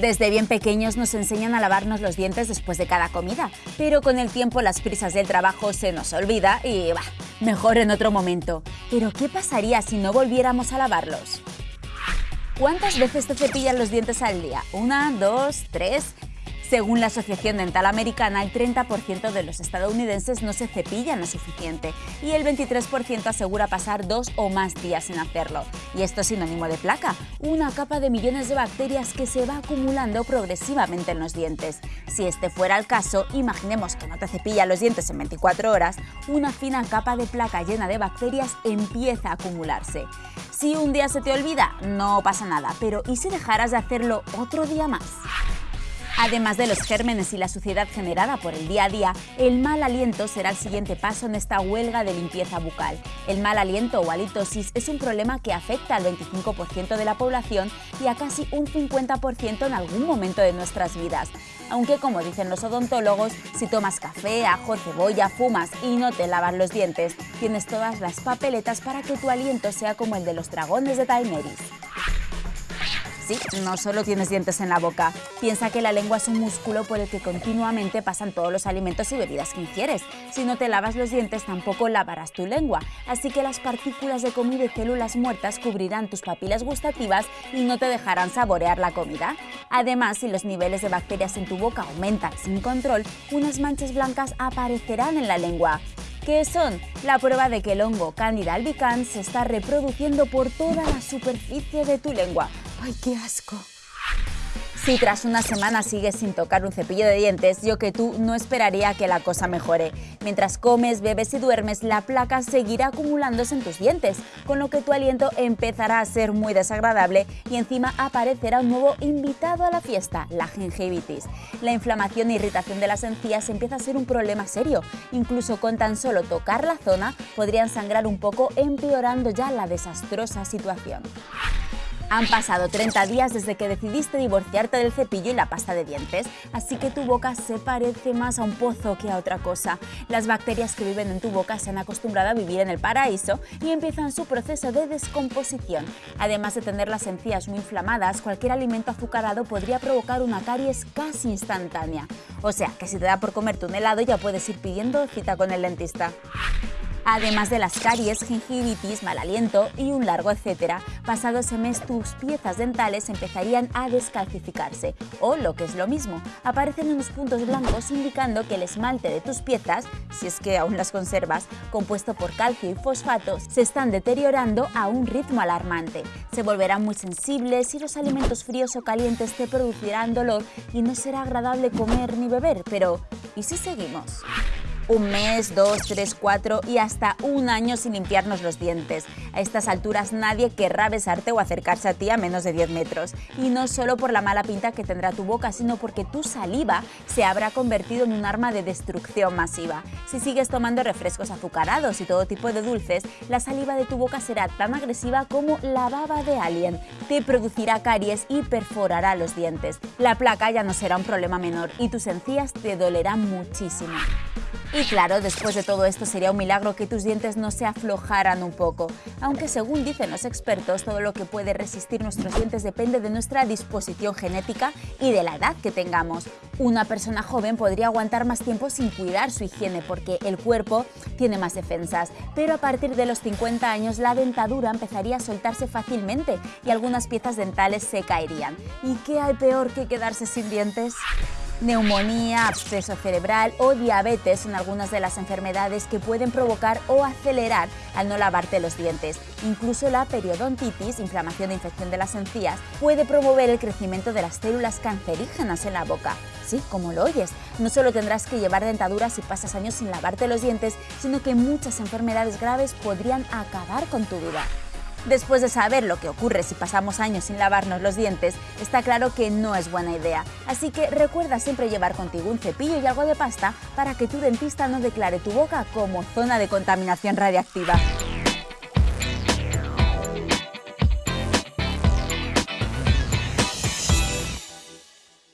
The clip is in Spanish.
Desde bien pequeños nos enseñan a lavarnos los dientes después de cada comida, pero con el tiempo las prisas del trabajo se nos olvida y bah, mejor en otro momento. Pero ¿qué pasaría si no volviéramos a lavarlos? ¿Cuántas veces te cepillan los dientes al día? ¿Una, dos, tres? Según la Asociación Dental Americana, el 30% de los estadounidenses no se cepillan lo suficiente y el 23% asegura pasar dos o más días sin hacerlo. Y esto es sinónimo de placa, una capa de millones de bacterias que se va acumulando progresivamente en los dientes. Si este fuera el caso, imaginemos que no te cepillan los dientes en 24 horas, una fina capa de placa llena de bacterias empieza a acumularse. Si un día se te olvida, no pasa nada, pero ¿y si dejaras de hacerlo otro día más? Además de los gérmenes y la suciedad generada por el día a día, el mal aliento será el siguiente paso en esta huelga de limpieza bucal. El mal aliento o halitosis es un problema que afecta al 25% de la población y a casi un 50% en algún momento de nuestras vidas. Aunque, como dicen los odontólogos, si tomas café, ajo, cebolla, fumas y no te lavas los dientes, tienes todas las papeletas para que tu aliento sea como el de los dragones de Daenerys. Sí, no solo tienes dientes en la boca. Piensa que la lengua es un músculo por el que continuamente pasan todos los alimentos y bebidas que ingieres. Si no te lavas los dientes, tampoco lavarás tu lengua. Así que las partículas de comida y células muertas cubrirán tus papilas gustativas y no te dejarán saborear la comida. Además, si los niveles de bacterias en tu boca aumentan sin control, unas manchas blancas aparecerán en la lengua. ¿Qué son? La prueba de que el hongo Candida albicans se está reproduciendo por toda la superficie de tu lengua. ¡Ay, qué asco! Si tras una semana sigues sin tocar un cepillo de dientes, yo que tú no esperaría que la cosa mejore. Mientras comes, bebes y duermes, la placa seguirá acumulándose en tus dientes, con lo que tu aliento empezará a ser muy desagradable y encima aparecerá un nuevo invitado a la fiesta, la gingivitis. La inflamación e irritación de las encías empieza a ser un problema serio. Incluso con tan solo tocar la zona podrían sangrar un poco, empeorando ya la desastrosa situación. Han pasado 30 días desde que decidiste divorciarte del cepillo y la pasta de dientes, así que tu boca se parece más a un pozo que a otra cosa. Las bacterias que viven en tu boca se han acostumbrado a vivir en el paraíso y empiezan su proceso de descomposición. Además de tener las encías muy inflamadas, cualquier alimento azucarado podría provocar una caries casi instantánea. O sea, que si te da por comerte un helado ya puedes ir pidiendo cita con el dentista además de las caries, gingivitis, mal aliento y un largo etcétera. Pasado ese mes tus piezas dentales empezarían a descalcificarse o, lo que es lo mismo, aparecen unos puntos blancos indicando que el esmalte de tus piezas, si es que aún las conservas, compuesto por calcio y fosfato, se están deteriorando a un ritmo alarmante. Se volverán muy sensibles y los alimentos fríos o calientes te producirán dolor y no será agradable comer ni beber, pero ¿y si seguimos? Un mes, dos, tres, cuatro y hasta un año sin limpiarnos los dientes. A estas alturas nadie querrá besarte o acercarse a ti a menos de 10 metros. Y no solo por la mala pinta que tendrá tu boca, sino porque tu saliva se habrá convertido en un arma de destrucción masiva. Si sigues tomando refrescos azucarados y todo tipo de dulces, la saliva de tu boca será tan agresiva como la baba de alien. Te producirá caries y perforará los dientes. La placa ya no será un problema menor y tus encías te dolerán muchísimo. Y claro, después de todo esto sería un milagro que tus dientes no se aflojaran un poco. Aunque según dicen los expertos, todo lo que puede resistir nuestros dientes depende de nuestra disposición genética y de la edad que tengamos. Una persona joven podría aguantar más tiempo sin cuidar su higiene porque el cuerpo tiene más defensas, pero a partir de los 50 años la dentadura empezaría a soltarse fácilmente y algunas piezas dentales se caerían. ¿Y qué hay peor que quedarse sin dientes? Neumonía, absceso cerebral o diabetes son algunas de las enfermedades que pueden provocar o acelerar al no lavarte los dientes. Incluso la periodontitis, inflamación e infección de las encías, puede promover el crecimiento de las células cancerígenas en la boca. Sí, como lo oyes, no solo tendrás que llevar dentaduras si pasas años sin lavarte los dientes, sino que muchas enfermedades graves podrían acabar con tu vida. Después de saber lo que ocurre si pasamos años sin lavarnos los dientes, está claro que no es buena idea. Así que recuerda siempre llevar contigo un cepillo y algo de pasta para que tu dentista no declare tu boca como zona de contaminación radiactiva.